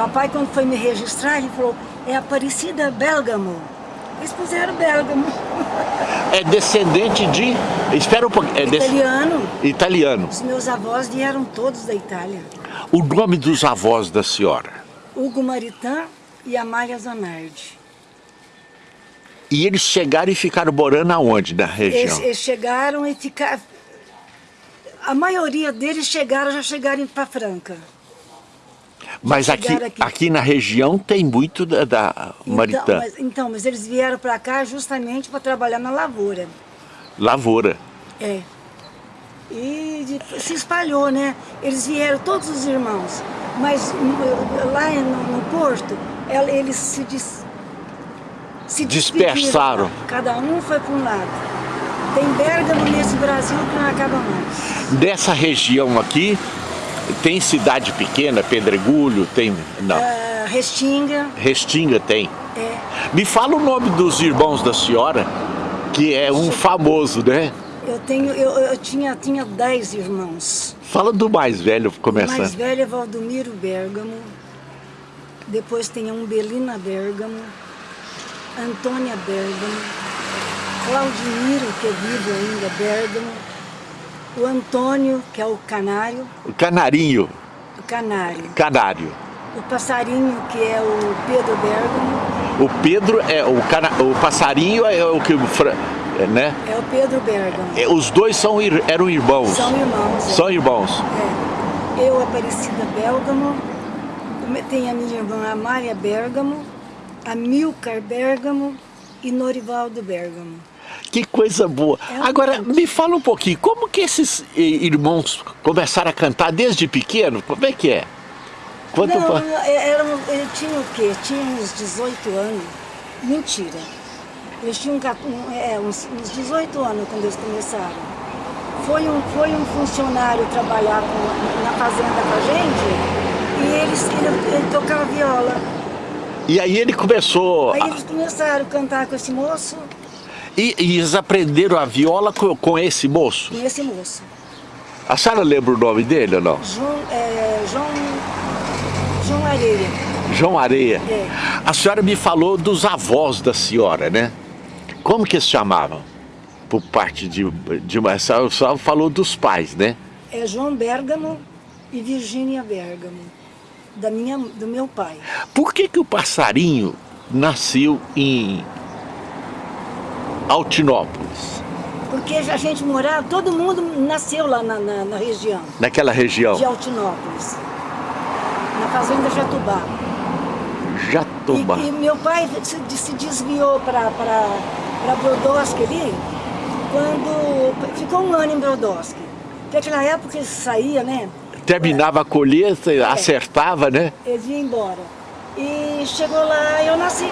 Papai, quando foi me registrar, ele falou, é Aparecida Belgamo. Eles puseram Belgamo. É descendente de... Espera um pouquinho. É Italiano. Italiano. Os meus avós vieram todos da Itália. O nome dos avós da senhora? Hugo Maritã e Amália Zanardi. E eles chegaram e ficaram morando aonde, na região? Eles, eles chegaram e ficaram... A maioria deles chegaram, já chegaram para Franca. Mas aqui, aqui. aqui. na região tem muito da, da Maritã. Então mas, então, mas eles vieram para cá justamente para trabalhar na lavoura. Lavoura. É. E de- se espalhou, né? Eles vieram, todos os irmãos. Mas hum, lá no, no Porto, el- eles se, dis, se despediram. Dispersaram. Cada um foi para um lado. Tem Bérgamo nesse Brasil que não acaba mais. Dessa região aqui, tem cidade pequena, Pedregulho, tem... Não, Ah, Restinga, Restinga tem. é, Me fala o nome dos irmãos da senhora, que é um famoso, né? eu tenho, eu, eu tinha, tinha dez irmãos. Fala do mais velho, O mais começando. velho é Valdomiro Bergamo, depois tem a Umbelina Bergamo, Antônia Bergamo, Claudimiro, que é vivo ainda, Bergamo, o Antônio, que é o canário, O Canarinho, o canário, Canário. o passarinho, que é o Pedro Bergamo, O Pedro é o, cana, o passarinho é o que é, né? é o Pedro Bergamo. É, Os dois são eram irmãos. São irmãos. é. São irmãos. É. Eu, Aparecida Bergamo, tem a minha irmã Amália Bergamo, a Milcar Bergamo e Norivaldo Bergamo. Que coisa boa. É Agora, me fala um pouquinho, como que esses eh, irmãos começaram a cantar desde pequeno? Como é que é? Quanto Não, é- eram, ele tinha o quê? Tinha uns 18 anos. Mentira. Eles tinham um- é, uns, uns 18 anos quando eles começaram. Foi um, foi um funcionário trabalhar com- na fazenda com a gente e eles, ele, ele tocava viola. E aí ele começou... Aí eles começaram a cantar com esse moço, E, e eles aprenderam a viola com, com esse moço? com esse moço. A senhora lembra o nome dele ou não? João, é, João, João Areia. João Areia. É. A senhora me falou dos avós da senhora, né? Como que eles chamavam? Por parte de, de. A senhora só falou dos pais, né? É João Bergamo e Virgínia Bergamo, da minha, do meu pai. Por que que o passarinho nasceu em Altinópolis, Porque a gente morava, todo mundo nasceu lá na, na, na região naquela região? de Altinópolis, na fazenda Jatubá. Jatobá. E, e meu pai se, se desviou para Brodowski ali, quando ficou um ano em Brodowski. Porque naquela época ele saía, né? Terminava a colheita, acertava, né? Ele ia embora. E chegou lá e eu nasci.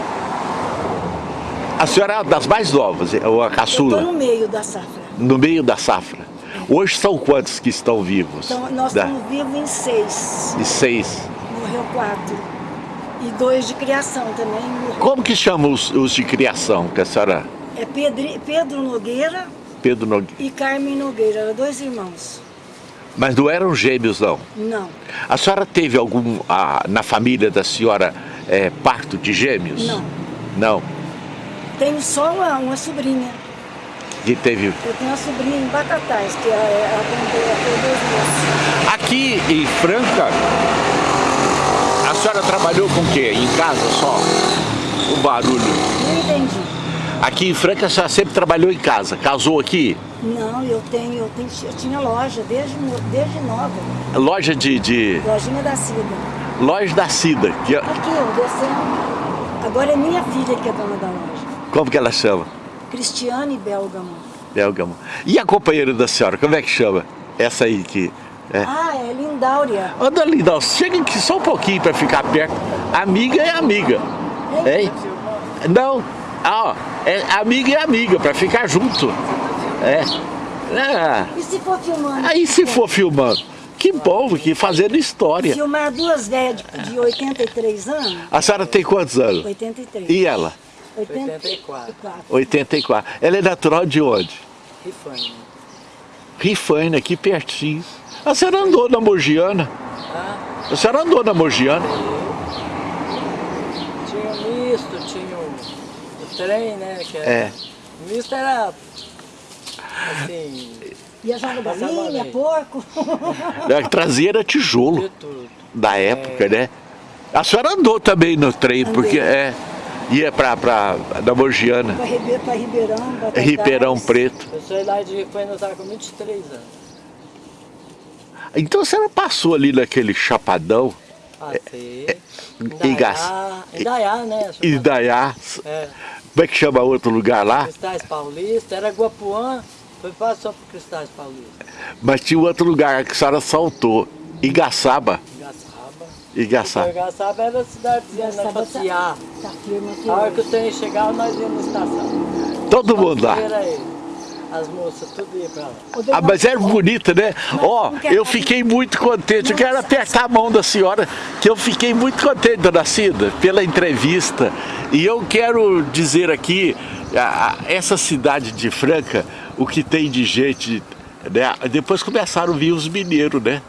A senhora é das mais novas, ou a Eu caçula, estou no meio da safra. no meio da safra. Hoje são quantos que estão vivos? Então nós Da- estamos vivos em seis. E seis. Morreu quatro. E dois de criação também. morreu. Como que chamam os, os de criação, que a senhora... É Pedri- Pedro Nogueira Pedro Nogueira. e Carmen Nogueira, eram dois irmãos. Mas não eram gêmeos, não. Não, A senhora teve algum, na família da senhora, eh, parto de gêmeos? Não. Não. Tenho só uma, uma sobrinha. Que teve... Eu tenho uma sobrinha em Batatais, que é a tem dois meses. Aqui em Franca, a senhora trabalhou com o quê? Em casa só? O barulho. Não entendi. Aqui em Franca a senhora sempre trabalhou em casa. Casou aqui? Não, eu tenho, eu tenho, eu tinha loja desde, desde nova. Loja de... de Lojinha da Cida. loja da Cida. Que, Aqui, ó, descendo. Agora é minha filha que é dona da loja. Como que ela chama? Cristiane Belgamo. Belgamo. E a companheira da senhora, como é que chama? Essa aí que... É. Ah, é Lindáurea. Dona Lindal, chega aqui só um pouquinho para ficar perto. Amiga é amiga. Hein? Não. Ah, é amiga é amiga, para ficar junto. É. Ah, E se for filmando? aí se for filmando, que bom, que fazendo história. Filmar duas velhas de 83 anos? A senhora tem quantos anos? 83. E ela? 84. 84. Ela é natural de onde? Rifane. Rifaina, aqui pertinho. A senhora andou na Mogiana? Ah, A senhora andou na Mogiana? misto, tinha o, o trem, né? Que era, É. O misto era assim, Viajando Passava galinha, porco. A traseira tijolo de tudo. da época, né? A senhora andou também no trem, Andei. porque é, ia pra, pra da Para Ribeirão, pra Ribeirão, Batatais. Ribeirão Preto. Eu saí lá de Ribeirão, eu estava com 23 anos. Então a senhora passou ali naquele chapadão, Passei. Igaç- Indaiá, Indaiá, né? Indaiá, É. como é que chama outro lugar lá? Cristais Paulista, era Guapuã, foi passou por Cristais Paulista. Mas tinha outro lugar que a senhora saltou, Igaçaba. Igaçaba. Igaçaba. Era a cidadezinha, né? Sabe, Passear. Tá firme aqui. A hora que o trem chegava, nós íamos na estação. Todo mundo lá. As moças, tudo ia pra lá. Ah, mas era bonita, né? Ó, quer- eu fiquei muito contente. Eu quero apertar a mão da senhora, que eu fiquei muito contente, dona Cida, pela entrevista. E eu quero dizer aqui, essa cidade de Franca, o que tem de gente, né? Depois começaram a vir os mineiros, né?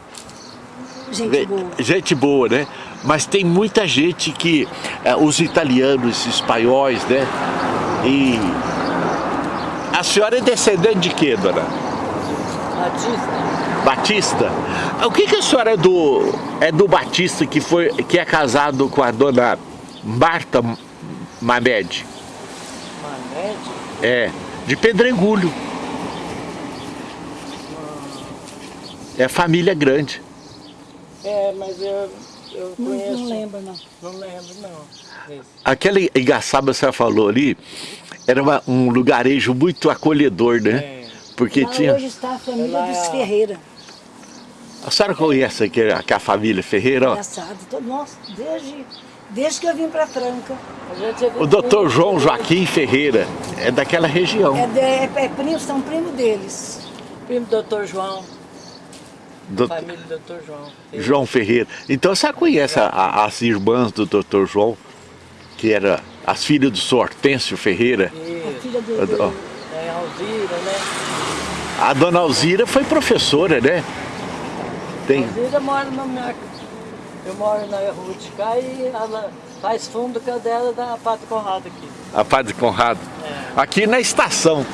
Gente boa. Gente boa, né? Mas tem muita gente que, eh, os italianos, os espanhóis, né? E a senhora é descendente de quê, dona? Batista, Batista? O que, que a senhora é do, é do Batista que, foi, que é casado com a dona Marta Mamed? Manete, É, de Pedregulho. É família grande. É, mas eu, eu Não, conheço. não lembro, não. Não lembro, não. Esse. Aquele engaçaba que você falou ali, era uma- um lugarejo muito acolhedor, né? É. Porque Lá tinha... hoje está a família Lá dos Ferreira. A senhora conhece aqui a, que a família Ferreira? Engraçado. Todo, nossa, desde, desde que eu vim para Franca. É O doutor João Joaquim Ferreira é daquela região. É, de, é, é primo, são primo deles. Primo do doutor João, Do- família do doutor João. João Ferreira. Então você conhece a- as irmãs do doutor João, que era as filhas do senhor Hortêncio Ferreira. A E, filha do, do- é, Alzira, né? A dona Alzira foi professora, né? Tem. Alzira mora na minha... Eu moro na rua de cá e ela faz fundo com a dela da Pato Conrado aqui. A Padre Conrado. É. Aqui na estação.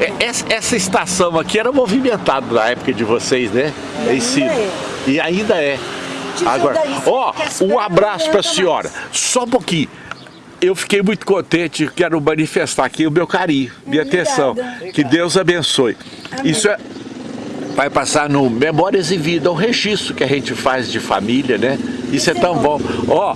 É, Essa, essa estação aqui era movimentada na época de vocês, né? E Esse- é. E ainda é. Agora, ó, um abraço para a senhora. Só um pouquinho. Eu fiquei muito contente, quero manifestar aqui o meu carinho, minha Obrigada. atenção. Que Deus abençoe. Amém. Isso é, vai passar no Memórias e Vida, um registro que a gente faz de família, né? Isso é é tão bom. bom. Ó,